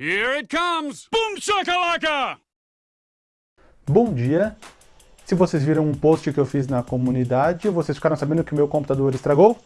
Here it comes! Boom shakalaka! Bom dia! Se vocês viram um post que eu fiz na comunidade, vocês ficaram sabendo que o meu computador estragou?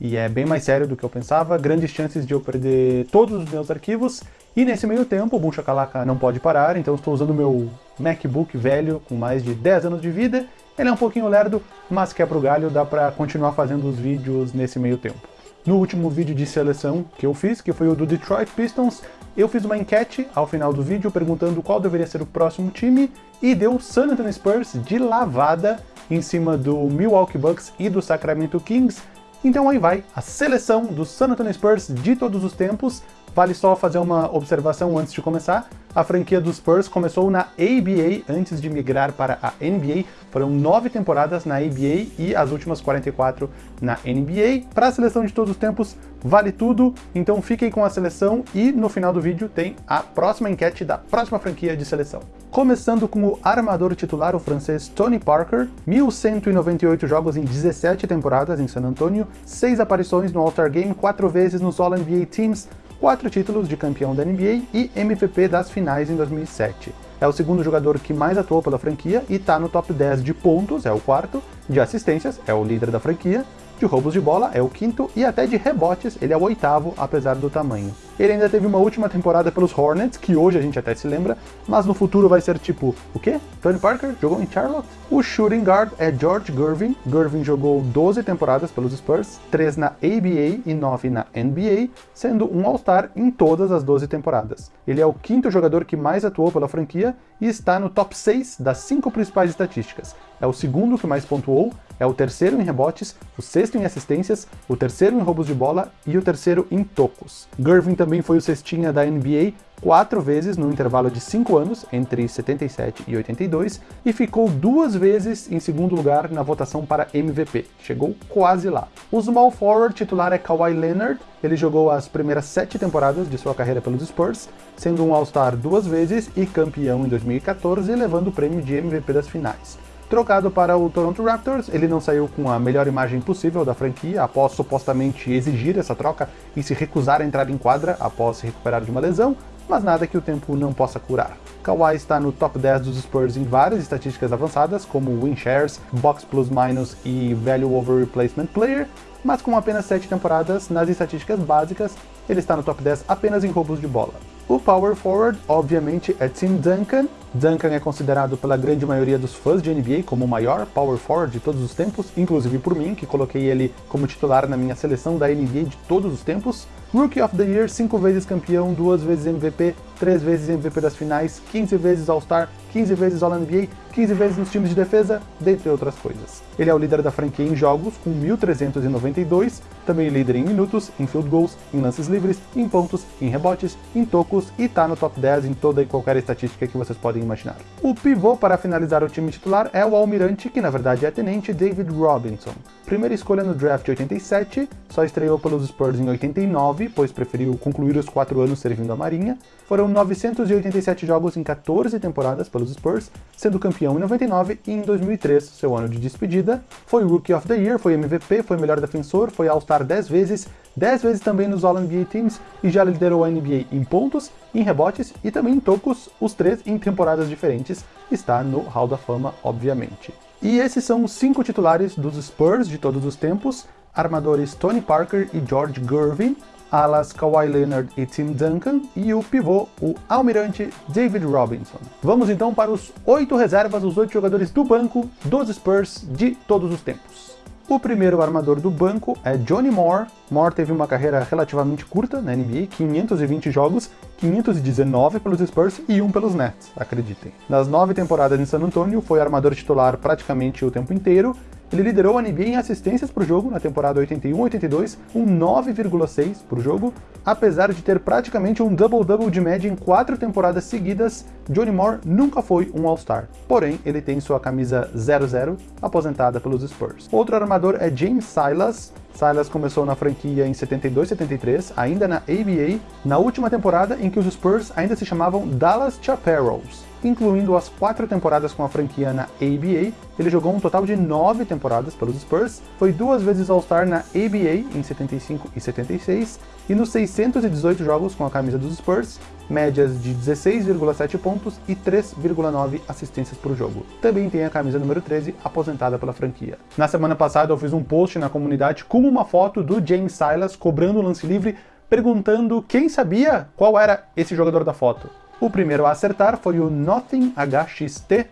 E é bem mais sério do que eu pensava, grandes chances de eu perder todos os meus arquivos, e nesse meio tempo o Boom Shakalaka não pode parar, então estou usando meu MacBook velho com mais de 10 anos de vida, ele é um pouquinho lerdo, mas quebra o galho, dá pra continuar fazendo os vídeos nesse meio tempo. No último vídeo de seleção que eu fiz, que foi o do Detroit Pistons, eu fiz uma enquete ao final do vídeo perguntando qual deveria ser o próximo time e deu San Antonio Spurs de lavada em cima do Milwaukee Bucks e do Sacramento Kings. Então aí vai, a seleção do San Antonio Spurs de todos os tempos, Vale só fazer uma observação antes de começar. A franquia dos Spurs começou na ABA antes de migrar para a NBA. Foram nove temporadas na ABA e as últimas 44 na NBA. Para a seleção de todos os tempos, vale tudo. Então fiquem com a seleção e no final do vídeo tem a próxima enquete da próxima franquia de seleção. Começando com o armador titular, o francês Tony Parker, 1.198 jogos em 17 temporadas em San Antonio, 6 aparições no All-Star Game, 4 vezes nos All-NBA Teams, quatro títulos de campeão da NBA e MVP das finais em 2007. É o segundo jogador que mais atuou pela franquia e está no top 10 de pontos, é o quarto, de assistências, é o líder da franquia, de roubos de bola é o quinto e até de rebotes ele é o oitavo, apesar do tamanho. Ele ainda teve uma última temporada pelos Hornets, que hoje a gente até se lembra, mas no futuro vai ser tipo, o quê? Tony Parker jogou em Charlotte? O shooting guard é George Gervin. Gervin jogou 12 temporadas pelos Spurs, 3 na ABA e 9 na NBA, sendo um All-Star em todas as 12 temporadas. Ele é o quinto jogador que mais atuou pela franquia e está no top 6 das cinco principais estatísticas. É o segundo que mais pontuou, é o terceiro em rebotes, o sexto em assistências, o terceiro em roubos de bola e o terceiro em tocos. Gervin também foi o cestinha da NBA quatro vezes no intervalo de cinco anos, entre 77 e 82, e ficou duas vezes em segundo lugar na votação para MVP. Chegou quase lá. O small forward titular é Kawhi Leonard, ele jogou as primeiras sete temporadas de sua carreira pelos Spurs, sendo um All-Star duas vezes e campeão em 2014, levando o prêmio de MVP das finais. Trocado para o Toronto Raptors, ele não saiu com a melhor imagem possível da franquia após supostamente exigir essa troca e se recusar a entrar em quadra após se recuperar de uma lesão, mas nada que o tempo não possa curar. Kawhi está no top 10 dos Spurs em várias estatísticas avançadas, como win shares, box plus minus e value over replacement player, mas com apenas 7 temporadas nas estatísticas básicas, ele está no top 10 apenas em roubos de bola. O power forward, obviamente, é Tim Duncan. Duncan é considerado pela grande maioria dos fãs de NBA como o maior power forward de todos os tempos, inclusive por mim, que coloquei ele como titular na minha seleção da NBA de todos os tempos. Rookie of the Year, 5 vezes campeão, 2 vezes MVP, 3 vezes MVP das finais, 15 vezes All-Star, 15 vezes All-NBA, 15 vezes nos times de defesa, dentre outras coisas. Ele é o líder da franquia em jogos, com 1.392, também líder em minutos, em field goals, em lances livres, em pontos, em rebotes, em tocos e tá no top 10 em toda e qualquer estatística que vocês podem imaginar. O pivô para finalizar o time titular é o almirante, que na verdade é tenente David Robinson. Primeira escolha no draft de 87, só estreou pelos Spurs em 89, pois preferiu concluir os 4 anos servindo a marinha. Foram 987 jogos em 14 temporadas pelos Spurs, sendo campeão em 99 e em 2003, seu ano de despedida. Foi Rookie of the Year, foi MVP, foi melhor defensor, foi All-Star 10 vezes, 10 vezes também nos All-NBA Teams e já liderou a NBA em pontos, em rebotes e também em tocos, os três em temporadas diferentes. Está no Hall da Fama, obviamente. E esses são os cinco titulares dos Spurs de todos os tempos, armadores Tony Parker e George Gervin, alas Kawhi Leonard e Tim Duncan, e o pivô, o almirante David Robinson. Vamos então para os oito reservas, os oito jogadores do banco dos Spurs de todos os tempos. O primeiro armador do banco é Johnny Moore. Moore teve uma carreira relativamente curta na NBA, 520 jogos, 519 pelos Spurs e um pelos Nets, acreditem. Nas nove temporadas em San Antonio, foi armador titular praticamente o tempo inteiro, ele liderou a NBA em assistências por jogo na temporada 81-82, um 9,6 por jogo. Apesar de ter praticamente um double-double de média em quatro temporadas seguidas, Johnny Moore nunca foi um All-Star. Porém, ele tem sua camisa 00 aposentada pelos Spurs. Outro armador é James Silas, Silas começou na franquia em 72-73, ainda na ABA, na última temporada em que os Spurs ainda se chamavam Dallas Chaparrals. Incluindo as quatro temporadas com a franquia na ABA, ele jogou um total de nove temporadas pelos Spurs, foi duas vezes All-Star na ABA em 75 e 76, e nos 618 jogos com a camisa dos Spurs, médias de 16,7 pontos e 3,9 assistências por jogo. Também tem a camisa número 13, aposentada pela franquia. Na semana passada eu fiz um post na comunidade com uma foto do James Silas cobrando o lance livre, perguntando quem sabia qual era esse jogador da foto. O primeiro a acertar foi o Nothing HXT,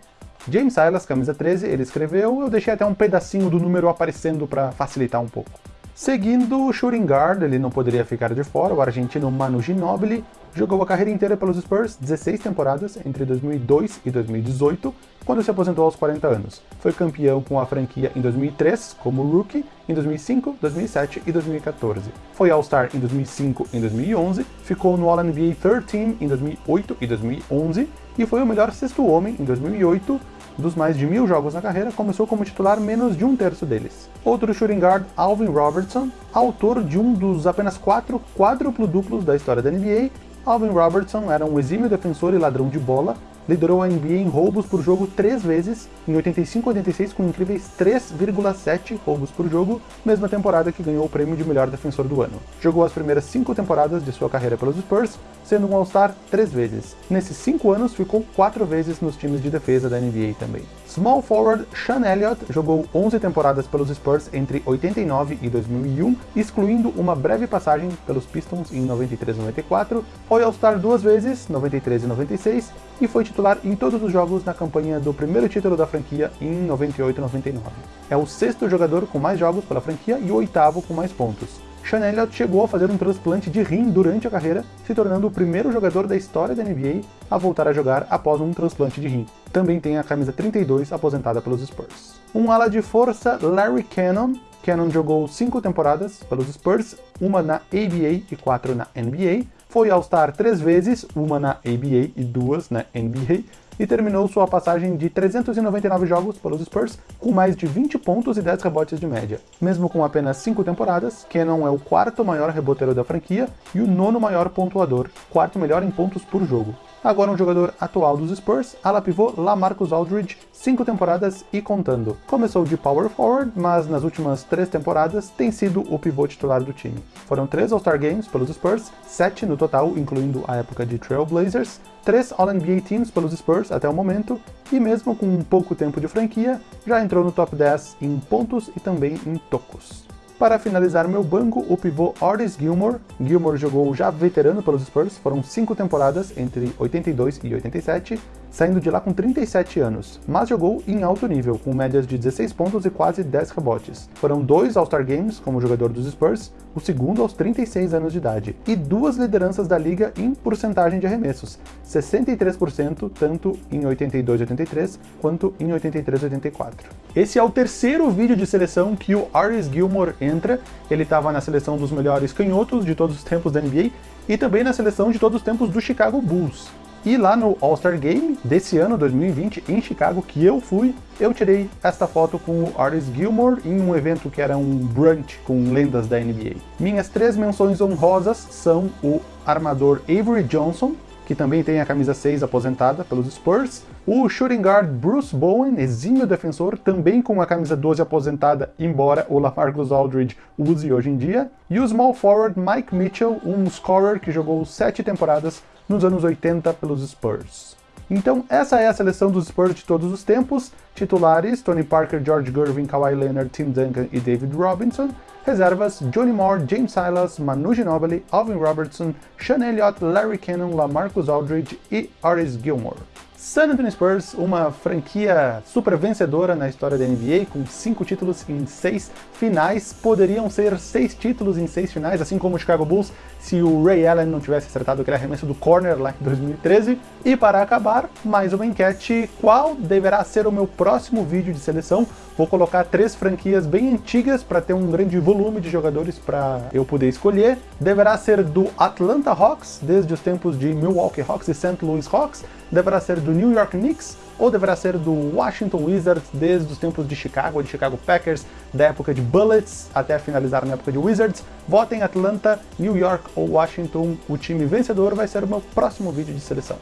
James Silas, camisa 13, ele escreveu, eu deixei até um pedacinho do número aparecendo para facilitar um pouco. Seguindo o shooting guard, ele não poderia ficar de fora, o argentino Manu Ginobili jogou a carreira inteira pelos Spurs, 16 temporadas, entre 2002 e 2018, quando se aposentou aos 40 anos. Foi campeão com a franquia em 2003, como rookie, em 2005, 2007 e 2014. Foi All-Star em 2005 e 2011, ficou no All-NBA Third Team em 2008 e 2011, e foi o melhor sexto homem em 2008, dos mais de mil jogos na carreira, começou como titular menos de um terço deles. Outro shooting guard, Alvin Robertson, autor de um dos apenas quatro quádruplo-duplos da história da NBA, Alvin Robertson era um exímio defensor e ladrão de bola, liderou a NBA em roubos por jogo três vezes, em 85-86 com incríveis 3,7 roubos por jogo, mesma temporada que ganhou o prêmio de melhor defensor do ano. Jogou as primeiras cinco temporadas de sua carreira pelos Spurs, sendo um All-Star três vezes. Nesses cinco anos, ficou quatro vezes nos times de defesa da NBA também. Small forward Sean Elliott jogou 11 temporadas pelos Spurs entre 89 e 2001, excluindo uma breve passagem pelos Pistons em 93 e 94, foi All-Star duas vezes, 93 e 96, e foi titular em todos os jogos na campanha do primeiro título da franquia em 98 e 99. É o sexto jogador com mais jogos pela franquia e o oitavo com mais pontos. Elliott chegou a fazer um transplante de rim durante a carreira, se tornando o primeiro jogador da história da NBA a voltar a jogar após um transplante de rim. Também tem a camisa 32 aposentada pelos Spurs. Um ala de força, Larry Cannon. Cannon jogou cinco temporadas pelos Spurs, uma na ABA e quatro na NBA. Foi All-Star três vezes, uma na ABA e duas na NBA, e terminou sua passagem de 399 jogos pelos Spurs com mais de 20 pontos e 10 rebotes de média. Mesmo com apenas 5 temporadas, Cannon é o quarto maior reboteiro da franquia e o nono maior pontuador, quarto melhor em pontos por jogo. Agora um jogador atual dos Spurs, ala pivô Lamarcus Aldridge, 5 temporadas e contando. Começou de power forward, mas nas últimas 3 temporadas tem sido o pivô titular do time. Foram 3 All-Star Games pelos Spurs, 7 no total, incluindo a época de Trail Blazers, 3 All-NBA Teams pelos Spurs até o momento, e mesmo com pouco tempo de franquia, já entrou no top 10 em pontos e também em tocos. Para finalizar meu banco, o pivô Otis Gilmore. Gilmore jogou já veterano pelos Spurs, foram 5 temporadas entre 82 e 87, saindo de lá com 37 anos, mas jogou em alto nível, com médias de 16 pontos e quase 10 rebotes. Foram dois All-Star Games como jogador dos Spurs, o segundo aos 36 anos de idade, e duas lideranças da liga em porcentagem de arremessos, 63% tanto em 82-83 quanto em 83-84. Esse é o terceiro vídeo de seleção que o Aris Gilmore entra, ele estava na seleção dos melhores canhotos de todos os tempos da NBA, e também na seleção de todos os tempos do Chicago Bulls. E lá no All-Star Game desse ano, 2020, em Chicago, que eu fui, eu tirei esta foto com o Artis Gilmore em um evento que era um brunch com lendas da NBA. Minhas três menções honrosas são o armador Avery Johnson, que também tem a camisa 6 aposentada pelos Spurs, o shooting guard Bruce Bowen, exímio defensor, também com a camisa 12 aposentada, embora o LaMarcus Aldridge use hoje em dia, e o small forward Mike Mitchell, um scorer que jogou sete temporadas nos anos 80 pelos Spurs. Então essa é a seleção dos Spurs de todos os tempos, titulares Tony Parker, George Gervin, Kawhi Leonard, Tim Duncan e David Robinson, reservas Johnny Moore, James Silas, Manu Ginobili, Alvin Robertson, Sean Elliott, Larry Cannon, LaMarcus Aldridge e Aris Gilmore. San Antonio Spurs, uma franquia super vencedora na história da NBA, com cinco títulos em seis finais, poderiam ser seis títulos em seis finais, assim como o Chicago Bulls, se o Ray Allen não tivesse acertado aquele arremesso do corner lá em 2013. E para acabar, mais uma enquete, qual deverá ser o meu próximo vídeo de seleção? Vou colocar três franquias bem antigas para ter um grande volume de jogadores para eu poder escolher. Deverá ser do Atlanta Hawks, desde os tempos de Milwaukee Hawks e St. Louis Hawks. Deverá ser do New York Knicks ou deverá ser do Washington Wizards desde os tempos de Chicago, de Chicago Packers, da época de Bullets até finalizar na época de Wizards? Votem Atlanta, New York ou Washington, o time vencedor vai ser o meu próximo vídeo de seleção.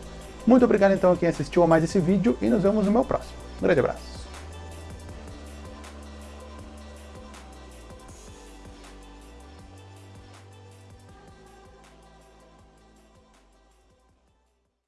Muito obrigado então a quem assistiu a mais esse vídeo e nos vemos no meu próximo. Um grande abraço.